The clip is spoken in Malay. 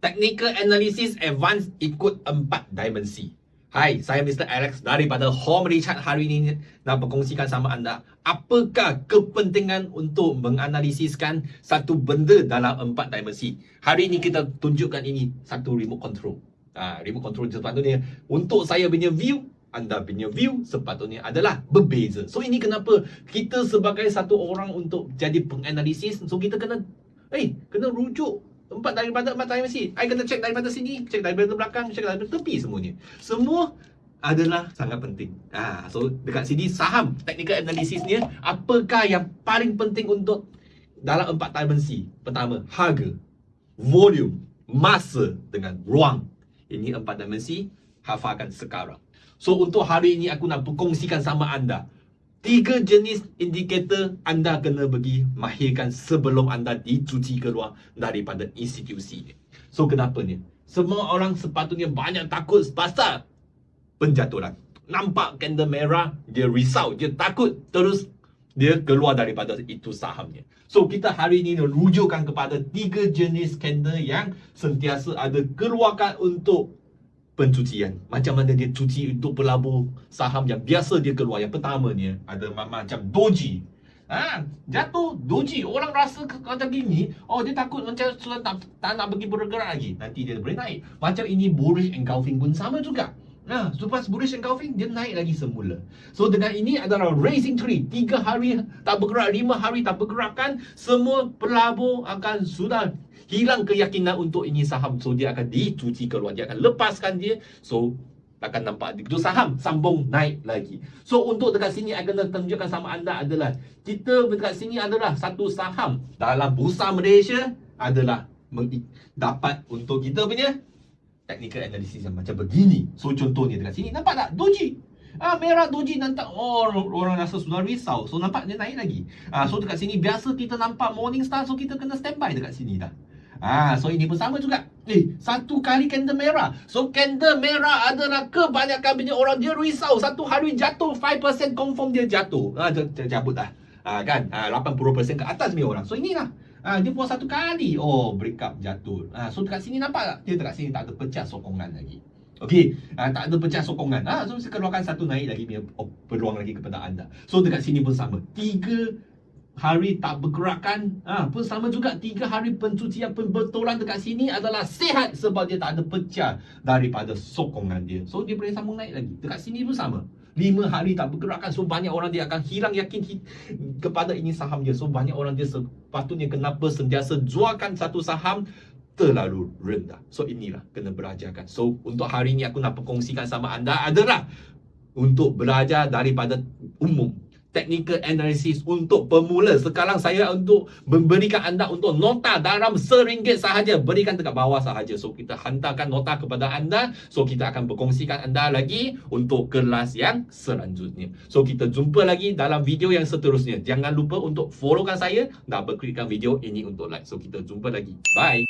Technical Analysis Advanced ikut 4 dimensi. Hai, saya Mr. Alex daripada Home Richard hari ini nak berkongsikan sama anda apakah kepentingan untuk menganalisiskan satu benda dalam empat dimensi. Hari ini kita tunjukkan ini satu remote control. Ha, remote control sepatutnya untuk saya punya view anda punya view sepatutnya adalah berbeza. So ini kenapa kita sebagai satu orang untuk jadi penganalisis so kita kena eh hey, kena rujuk Empat daripada empat dimensi. I kena check daripada sini, check daripada belakang, check daripada tepi semuanya. Semua adalah sangat penting. Ah, so dekat sini saham technical analysis ni apakah yang paling penting untuk dalam empat dimensi. Pertama, harga, volume, masa dengan ruang. Ini empat dimensi hafalkan sekarang. So untuk hari ini aku nak berkongsikan sama anda Tiga jenis indikator anda kena bagi mahirkan sebelum anda dicuci keluar daripada institusi ini. So kenapa ni? Semua orang sepatutnya banyak takut pasal penjatuhan. Nampak candle merah, dia risau, dia takut terus dia keluar daripada itu sahamnya. So kita hari ini rujukkan kepada tiga jenis candle yang sentiasa ada keluarkan untuk pencucian. Macam mana dia cuci untuk pelabur saham yang biasa dia keluar. Yang pertama ni ada macam doji. Ha, jatuh doji. Orang rasa macam gini, oh dia takut macam sudah tak, tak nak pergi bergerak lagi. Nanti dia boleh naik. Macam ini bullish engulfing pun sama juga. Nah, selepas bullish engulfing dia naik lagi semula. So dengan ini adalah racing tree. Tiga hari tak bergerak, lima hari tak bergerak kan, semua pelabur akan sudah hilang keyakinan untuk ini saham. So dia akan dicuci keluar. Dia akan lepaskan dia. So akan nampak itu saham sambung naik lagi. So untuk dekat sini akan tunjukkan sama anda adalah kita dekat sini adalah satu saham. Dalam bursa Malaysia adalah dapat untuk kita punya technical analysis yang macam begini so contohnya dekat sini nampak tak doji Ah merah doji nampak oh orang rasa sudah risau. So nampak dia naik lagi. Ah so dekat sini biasa kita nampak morning star so kita kena standby dekat sini dah. Ah, so ini pun sama juga. Eh, satu kali candle merah. So candle merah adalah kebanyakan punya orang dia risau. Satu hari jatuh 5% confirm dia jatuh. Ah, cabut dah. Ah, kan? Ah, 80% ke atas punya orang. So inilah. Ah, dia pun satu kali. Oh, break up jatuh. Ah, so dekat sini nampak tak? Dia dekat sini tak ada pecah sokongan lagi. Okey, ah, tak ada pecah sokongan. Ah, so saya keluarkan satu naik lagi punya oh, peluang lagi kepada anda. So dekat sini pun sama. Tiga hari tak bergerakkan ha, pun sama juga tiga hari pencucian pembetulan dekat sini adalah sehat sebab dia tak ada pecah daripada sokongan dia so dia boleh sambung naik lagi dekat sini pun sama lima hari tak bergerakkan so banyak orang dia akan hilang yakin kepada ini saham dia. So banyak orang dia sepatutnya kenapa sentiasa jualkan satu saham terlalu rendah. So inilah kena belajarkan. So untuk hari ini aku nak perkongsikan sama anda adalah untuk belajar daripada umum technical analysis untuk pemula. Sekarang saya untuk memberikan anda untuk nota dalam seringgit sahaja. Berikan dekat bawah sahaja. So kita hantarkan nota kepada anda. So kita akan berkongsikan anda lagi untuk kelas yang selanjutnya. So kita jumpa lagi dalam video yang seterusnya. Jangan lupa untuk followkan saya dan berklikkan video ini untuk like. So kita jumpa lagi. Bye.